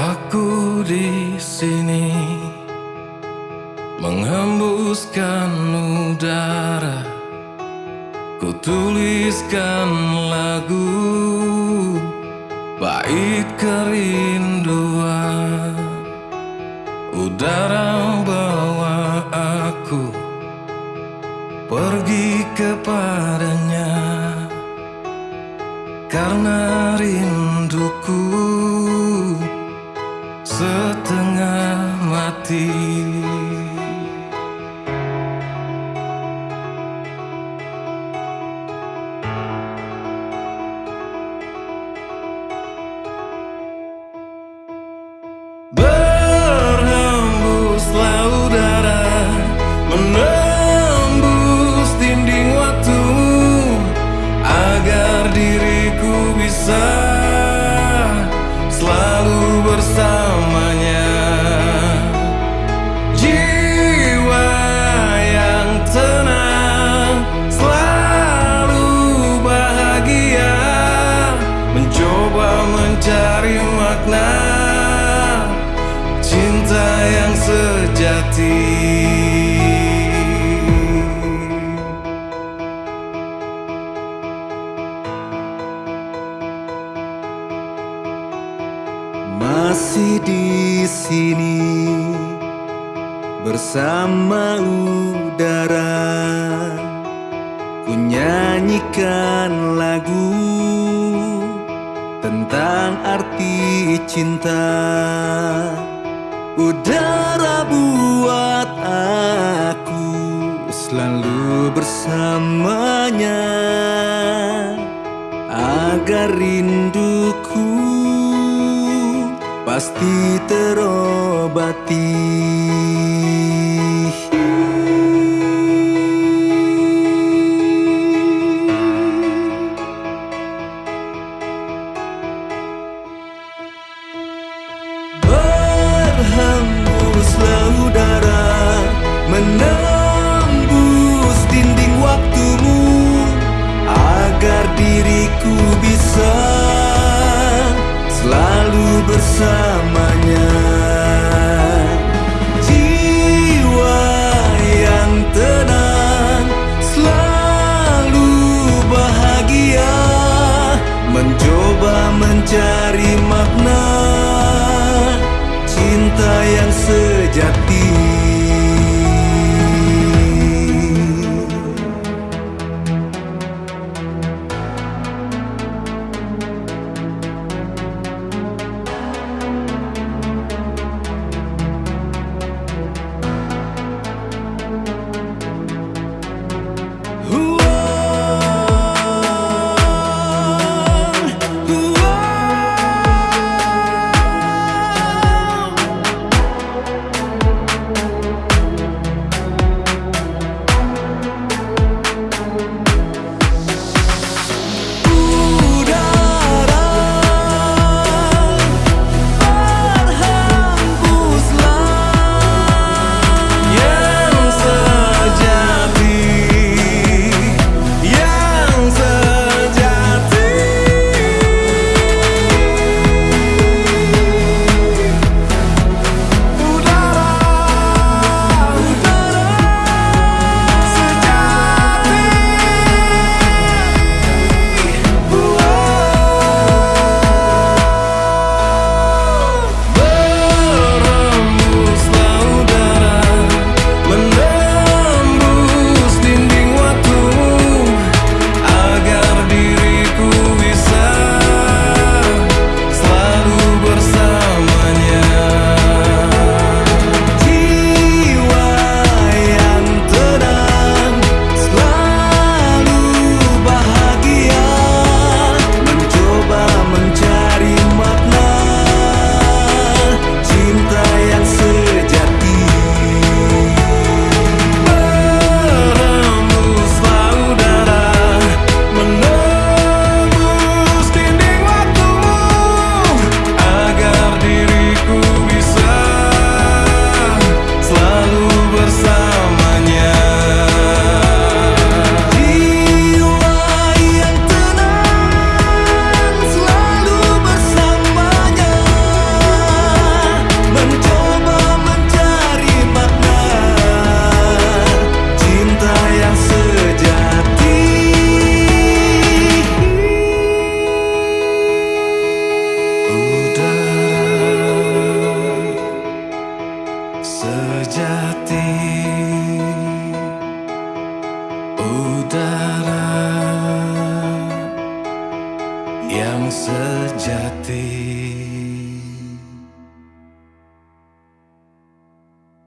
Aku di sini menghembuskan udara, ku tuliskan lagu bait kerinduan. Udara bawa aku pergi kepadanya karena rinduku See. Makna Cinta yang sejati. Masih di sini bersama udara Ku nyanyikan lagu tentang arti cinta. Udara buat aku selalu bersamanya Agar rinduku pasti terobati udara yang sejati.